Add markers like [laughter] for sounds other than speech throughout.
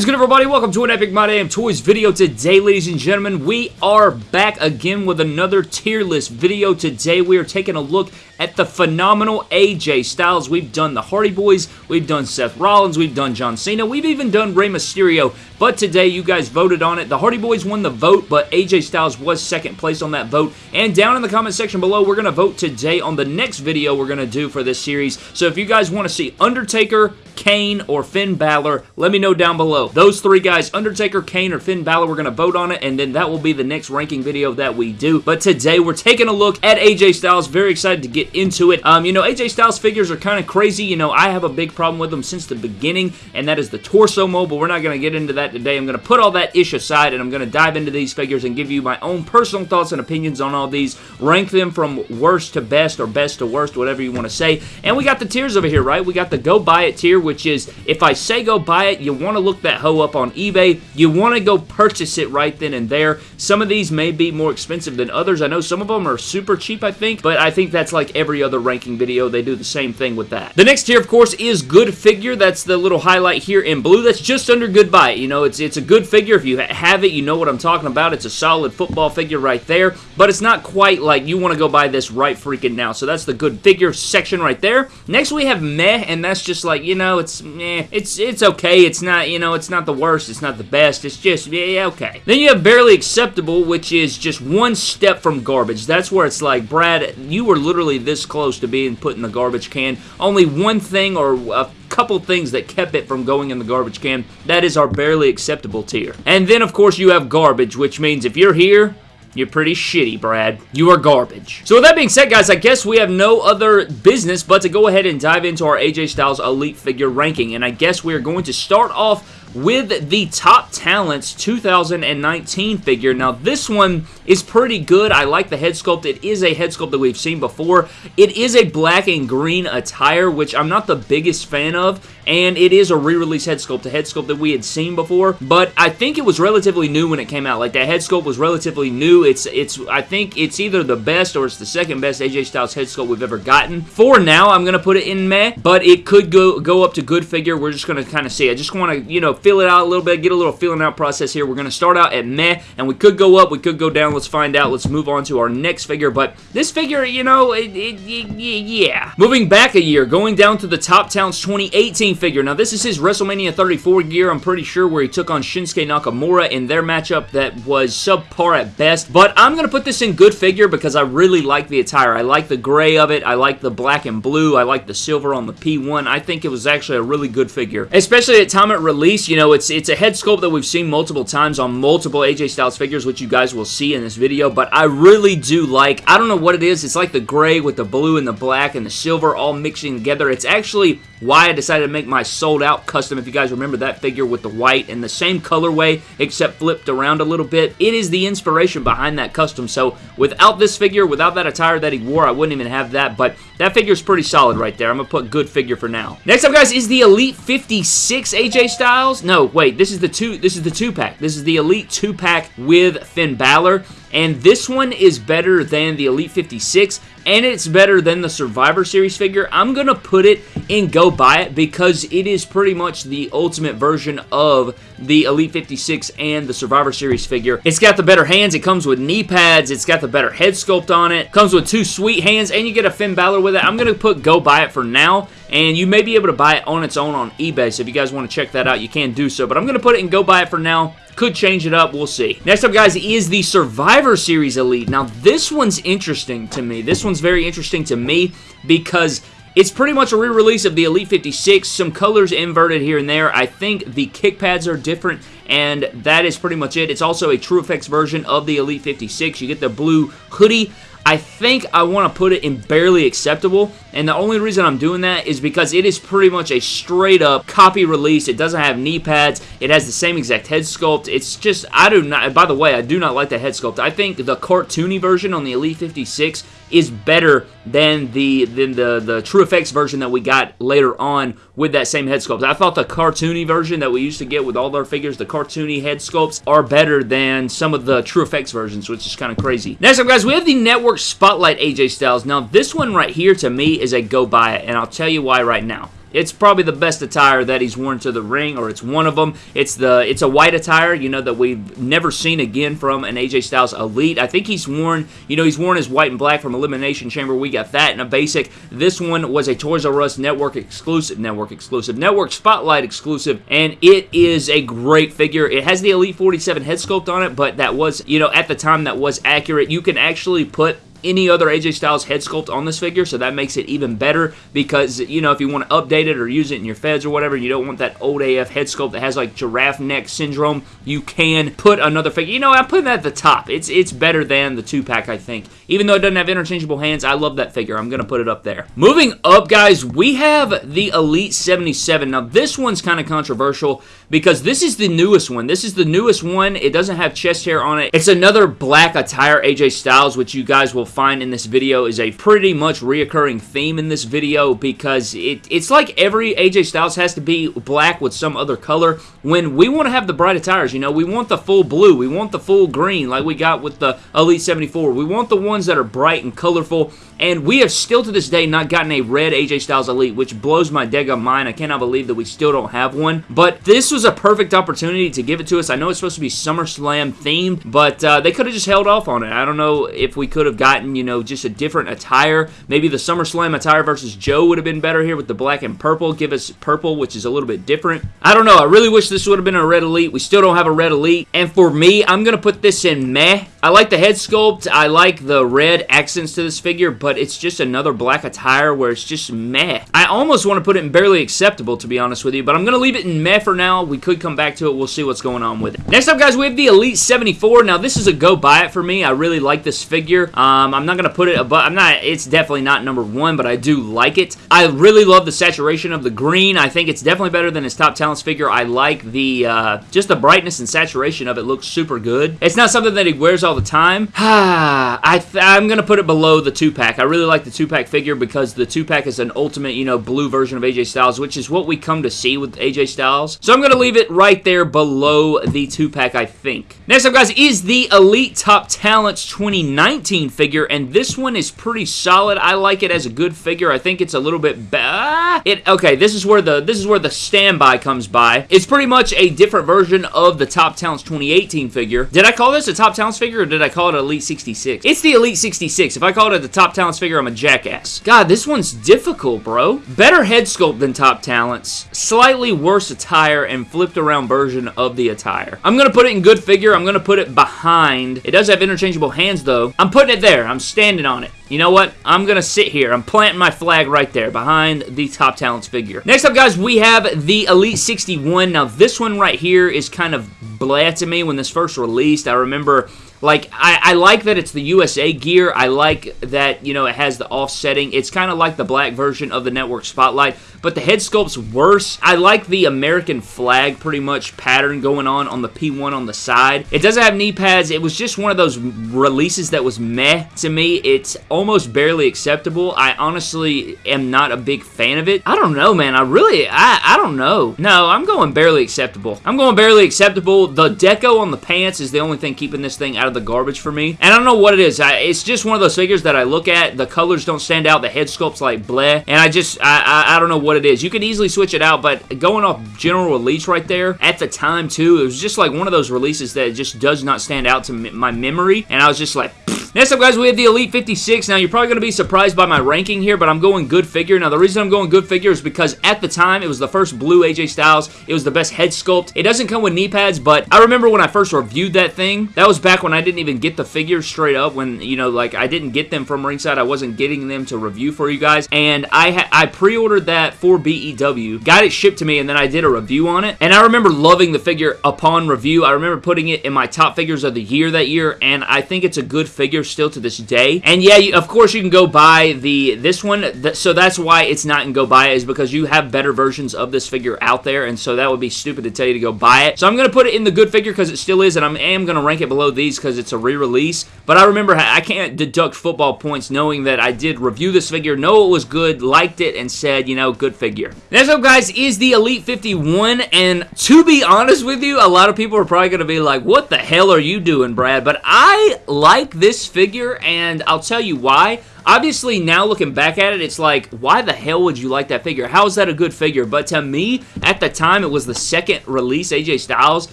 is good everybody? Welcome to an Epic My Damn Toys video today, ladies and gentlemen. We are back again with another tier list video. Today we are taking a look at the phenomenal AJ Styles. We've done the Hardy Boys, we've done Seth Rollins, we've done John Cena, we've even done Rey Mysterio, but today you guys voted on it. The Hardy Boys won the vote, but AJ Styles was second place on that vote. And down in the comment section below, we're going to vote today on the next video we're going to do for this series. So if you guys want to see Undertaker, Kane, or Finn Balor, let me know down below. Those three guys, Undertaker, Kane, or Finn Balor, we're going to vote on it, and then that will be the next ranking video that we do. But today, we're taking a look at AJ Styles. Very excited to get into it. Um, you know, AJ Styles figures are kind of crazy. You know, I have a big problem with them since the beginning, and that is the torso mold, but we're not going to get into that today. I'm going to put all that ish aside, and I'm going to dive into these figures and give you my own personal thoughts and opinions on all these, rank them from worst to best, or best to worst, whatever you want to say. And we got the tiers over here, right? We got the go buy it tier, which is, if I say go buy it, you want to look that hoe up on eBay. You want to go purchase it right then and there. Some of these may be more expensive than others. I know some of them are super cheap, I think, but I think that's like every other ranking video. They do the same thing with that. The next tier, of course, is good figure. That's the little highlight here in blue. That's just under good buy. You know, it's, it's a good figure. If you have it, you know what I'm talking about. It's a solid football figure right there, but it's not quite like you want to go buy this right freaking now. So that's the good figure section right there. Next, we have meh, and that's just like, you know, it's meh. It's, it's okay. It's not, you know, it's not the worst. It's not the best. It's just, yeah, okay. Then you have barely acceptable, which is just one step from garbage. That's where it's like, Brad, you were literally this close to being put in the garbage can. Only one thing or a couple things that kept it from going in the garbage can. That is our barely acceptable tier. And then, of course, you have garbage, which means if you're here, you're pretty shitty, Brad. You are garbage. So with that being said, guys, I guess we have no other business but to go ahead and dive into our AJ Styles Elite Figure ranking. And I guess we are going to start off with the Top Talents 2019 figure. Now, this one is pretty good. I like the head sculpt. It is a head sculpt that we've seen before. It is a black and green attire, which I'm not the biggest fan of, and it is a re-release head sculpt, a head sculpt that we had seen before, but I think it was relatively new when it came out. Like, that head sculpt was relatively new. It's, it's, I think it's either the best or it's the second best AJ Styles head sculpt we've ever gotten. For now, I'm going to put it in meh, but it could go, go up to good figure. We're just going to kind of see. I just want to, you know, feel it out a little bit, get a little feeling out process here. We're going to start out at meh, and we could go up, we could go down. Let's find out. Let's move on to our next figure, but this figure, you know, it, it, it, yeah. Moving back a year, going down to the Top Talents 2018 figure. Now, this is his WrestleMania 34 gear, I'm pretty sure, where he took on Shinsuke Nakamura in their matchup that was subpar at best, but I'm going to put this in good figure because I really like the attire. I like the gray of it. I like the black and blue. I like the silver on the P1. I think it was actually a really good figure, especially at time of release. You know, it's, it's a head sculpt that we've seen multiple times on multiple AJ Styles figures, which you guys will see in this video, but I really do like, I don't know what it is, it's like the gray with the blue and the black and the silver all mixing together. It's actually why I decided to make my sold out custom, if you guys remember that figure with the white and the same colorway, except flipped around a little bit. It is the inspiration behind that custom, so without this figure, without that attire that he wore, I wouldn't even have that, but that figure is pretty solid right there. I'm going to put good figure for now. Next up, guys, is the Elite 56 AJ Styles. No, wait, this is the two, this is the two-pack. This is the Elite two-pack with Finn Balor. And this one is better than the Elite 56, and it's better than the Survivor Series figure. I'm going to put it in Go Buy It because it is pretty much the ultimate version of the Elite 56 and the Survivor Series figure. It's got the better hands. It comes with knee pads. It's got the better head sculpt on it. Comes with two sweet hands, and you get a Finn Balor with it. I'm going to put Go Buy It for now, and you may be able to buy it on its own on eBay, so if you guys want to check that out, you can do so. But I'm going to put it in Go Buy It for now. Could change it up. We'll see. Next up, guys, is the Survivor Series Elite. Now, this one's interesting to me. This one's very interesting to me because it's pretty much a re-release of the Elite 56, some colors inverted here and there. I think the kick pads are different, and that is pretty much it. It's also a True Effects version of the Elite 56. You get the blue hoodie. I think I want to put it in barely acceptable, and the only reason I'm doing that is because it is pretty much a straight up copy release. It doesn't have knee pads. It has the same exact head sculpt. It's just, I do not, by the way, I do not like the head sculpt. I think the cartoony version on the Elite 56 is better than the than the the true effects version that we got later on with that same head sculpt. I thought the cartoony version that we used to get with all our figures, the cartoony head sculpts, are better than some of the true effects versions, which is kind of crazy. Next up, guys, we have the Network Spotlight AJ Styles. Now, this one right here, to me, is a go buy it, and I'll tell you why right now. It's probably the best attire that he's worn to the ring, or it's one of them. It's the it's a white attire, you know, that we've never seen again from an AJ Styles Elite. I think he's worn, you know, he's worn his white and black from Elimination Chamber. We got that in a basic. This one was a Toys R Us network exclusive, network exclusive, network spotlight exclusive, and it is a great figure. It has the Elite 47 head sculpt on it, but that was, you know, at the time that was accurate. You can actually put any other AJ Styles head sculpt on this figure, so that makes it even better because, you know, if you want to update it or use it in your feds or whatever, you don't want that old AF head sculpt that has, like, giraffe neck syndrome, you can put another figure. You know, I'm putting that at the top. It's, it's better than the 2-pack, I think. Even though it doesn't have interchangeable hands, I love that figure. I'm going to put it up there. Moving up, guys, we have the Elite 77. Now, this one's kind of controversial because this is the newest one. This is the newest one. It doesn't have chest hair on it. It's another black attire AJ Styles, which you guys will find in this video is a pretty much reoccurring theme in this video because it, it's like every AJ Styles has to be black with some other color when we want to have the bright attires. You know, we want the full blue. We want the full green like we got with the Elite 74. We want the ones that are bright and colorful and we have still to this day not gotten a red AJ Styles Elite, which blows my daggum mind. I cannot believe that we still don't have one. But this was a perfect opportunity to give it to us. I know it's supposed to be SummerSlam themed, but uh, they could have just held off on it. I don't know if we could have gotten, you know, just a different attire. Maybe the SummerSlam attire versus Joe would have been better here with the black and purple. Give us purple, which is a little bit different. I don't know. I really wish this would have been a red Elite. We still don't have a red Elite. And for me, I'm going to put this in meh. I like the head sculpt. I like the red accents to this figure, but it's just another black attire where it's just meh. I almost want to put it in barely acceptable, to be honest with you, but I'm going to leave it in meh for now. We could come back to it. We'll see what's going on with it. Next up, guys, we have the Elite 74. Now, this is a go buy it for me. I really like this figure. Um, I'm not going to put it above, I'm not, it's definitely not number one, but I do like it. I really love the saturation of the green. I think it's definitely better than his Top Talents figure. I like the, uh, just the brightness and saturation of it looks super good. It's not something that he wears all the time. [sighs] I I'm going to put it below the 2-pack. I really like the 2-pack figure because the 2-pack is an ultimate, you know, blue version of AJ Styles, which is what we come to see with AJ Styles. So I'm going to leave it right there below the 2-pack, I think. Next up, guys, is the Elite Top Talents 2019 figure, and this one is pretty solid. I like it as a good figure. I think it's a little bit bad. Ah, it okay. This is where the this is where the standby comes by. It's pretty much a different version of the Top Talents 2018 figure. Did I call this a Top Talents figure, or did I call it Elite 66? It's the Elite 66. If I call it the Top Talents figure, I'm a jackass. God, this one's difficult, bro. Better head sculpt than Top Talents. Slightly worse attire and flipped around version of the attire. I'm gonna put it in good figure. I'm gonna put it behind. It does have interchangeable hands, though. I'm putting it there. I'm standing on it. You know what? I'm going to sit here. I'm planting my flag right there behind the Top Talents figure. Next up, guys, we have the Elite 61. Now, this one right here is kind of blah to me when this first released. I remember like, I, I, like that it's the USA gear. I like that, you know, it has the offsetting. It's kind of like the black version of the Network Spotlight, but the head sculpt's worse. I like the American flag pretty much pattern going on on the P1 on the side. It doesn't have knee pads. It was just one of those releases that was meh to me. It's almost barely acceptable. I honestly am not a big fan of it. I don't know, man. I really, I, I don't know. No, I'm going barely acceptable. I'm going barely acceptable. The deco on the pants is the only thing keeping this thing out of the garbage for me. And I don't know what it is. I, it's just one of those figures that I look at. The colors don't stand out. The head sculpt's like bleh. And I just, I, I, I don't know what it is. You could easily switch it out, but going off general release right there, at the time too, it was just like one of those releases that just does not stand out to my memory. And I was just like, Next up, guys, we have the Elite 56. Now, you're probably going to be surprised by my ranking here, but I'm going good figure. Now, the reason I'm going good figure is because at the time, it was the first blue AJ Styles. It was the best head sculpt. It doesn't come with knee pads, but I remember when I first reviewed that thing, that was back when I didn't even get the figures straight up, when, you know, like, I didn't get them from ringside. I wasn't getting them to review for you guys, and I, I pre-ordered that for BEW, got it shipped to me, and then I did a review on it, and I remember loving the figure upon review. I remember putting it in my top figures of the year that year, and I think it's a good figure still to this day. And yeah, you, of course you can go buy the this one. Th so that's why it's not in go buy it is because you have better versions of this figure out there. And so that would be stupid to tell you to go buy it. So I'm going to put it in the good figure because it still is. And I am going to rank it below these because it's a re-release. But I remember I can't deduct football points knowing that I did review this figure, know it was good, liked it, and said, you know, good figure. Next up, guys, is the Elite 51. And to be honest with you, a lot of people are probably going to be like, what the hell are you doing, Brad? But I like this figure and I'll tell you why. Obviously, now looking back at it, it's like, why the hell would you like that figure? How is that a good figure? But to me, at the time, it was the second release AJ Styles.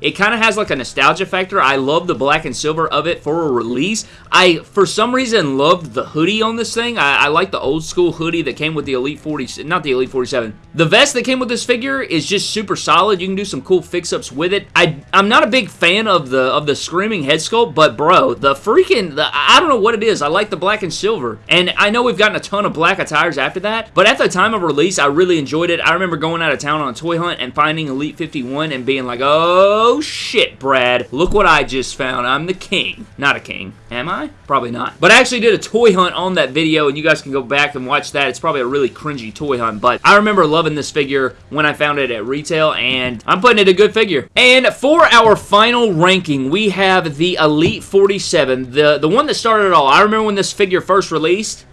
It kind of has like a nostalgia factor. I love the black and silver of it for a release. I, for some reason, loved the hoodie on this thing. I, I like the old school hoodie that came with the Elite 40, not the Elite 47. The vest that came with this figure is just super solid. You can do some cool fix-ups with it. I, I'm not a big fan of the of the screaming head sculpt, but bro, the freaking, the, I don't know what it is. I like the black and silver. And I know we've gotten a ton of black attires after that, but at the time of release, I really enjoyed it. I remember going out of town on a toy hunt and finding Elite 51 and being like, oh shit, Brad, look what I just found. I'm the king. Not a king. Am I? Probably not. But I actually did a toy hunt on that video, and you guys can go back and watch that. It's probably a really cringy toy hunt, but I remember loving this figure when I found it at retail, and I'm putting it a good figure. And for our final ranking, we have the Elite 47, the, the one that started it all. I remember when this figure first released, waist.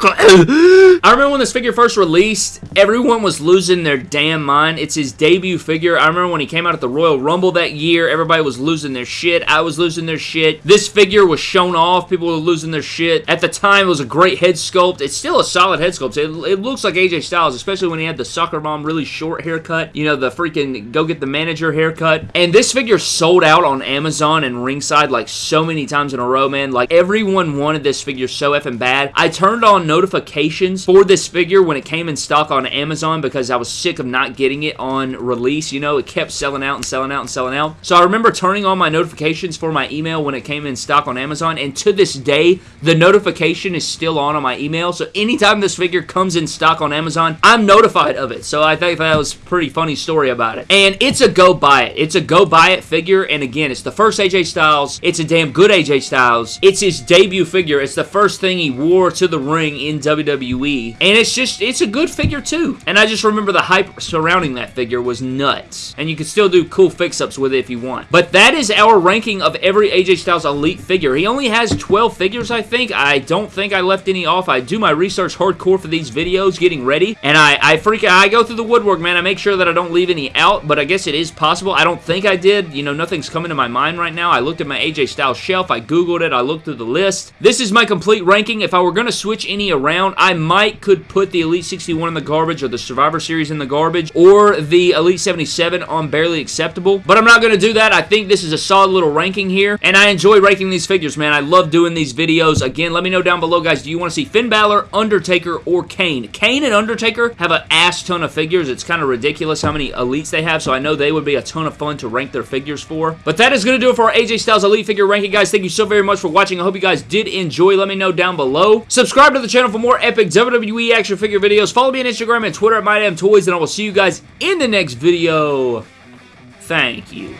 I remember when this figure first released, everyone was losing their damn mind. It's his debut figure. I remember when he came out at the Royal Rumble that year, everybody was losing their shit. I was losing their shit. This figure was shown off. People were losing their shit. At the time, it was a great head sculpt. It's still a solid head sculpt. It, it looks like AJ Styles, especially when he had the soccer mom really short haircut. You know, the freaking go get the manager haircut. And this figure sold out on Amazon and Ringside like so many times in a row, man. Like everyone wanted this figure so effing bad. I turned on notifications for this figure when it came in stock on Amazon because I was sick of not getting it on release. You know, it kept selling out and selling out and selling out. So I remember turning on my notifications for my email when it came in stock on Amazon, and to this day, the notification is still on on my email. So anytime this figure comes in stock on Amazon, I'm notified of it. So I think that was pretty funny story about it. And it's a go buy it. It's a go buy it figure, and again, it's the first AJ Styles. It's a damn good AJ Styles. It's his debut figure. It's the first thing he wore to the ring ring in WWE. And it's just, it's a good figure too. And I just remember the hype surrounding that figure was nuts. And you can still do cool fix-ups with it if you want. But that is our ranking of every AJ Styles Elite figure. He only has 12 figures, I think. I don't think I left any off. I do my research hardcore for these videos, getting ready. And I, I freak I go through the woodwork, man. I make sure that I don't leave any out, but I guess it is possible. I don't think I did. You know, nothing's coming to my mind right now. I looked at my AJ Styles shelf. I Googled it. I looked through the list. This is my complete ranking. If I were going to switch any around. I might could put the Elite 61 in the garbage or the Survivor Series in the garbage or the Elite 77 on Barely Acceptable, but I'm not going to do that. I think this is a solid little ranking here, and I enjoy ranking these figures, man. I love doing these videos. Again, let me know down below, guys, do you want to see Finn Balor, Undertaker, or Kane? Kane and Undertaker have an ass ton of figures. It's kind of ridiculous how many Elites they have, so I know they would be a ton of fun to rank their figures for. But that is going to do it for our AJ Styles Elite figure ranking, guys. Thank you so very much for watching. I hope you guys did enjoy. Let me know down below. Subscribe to the channel for more epic WWE action figure videos. Follow me on Instagram and Twitter at MyDamnToys, and I will see you guys in the next video. Thank you.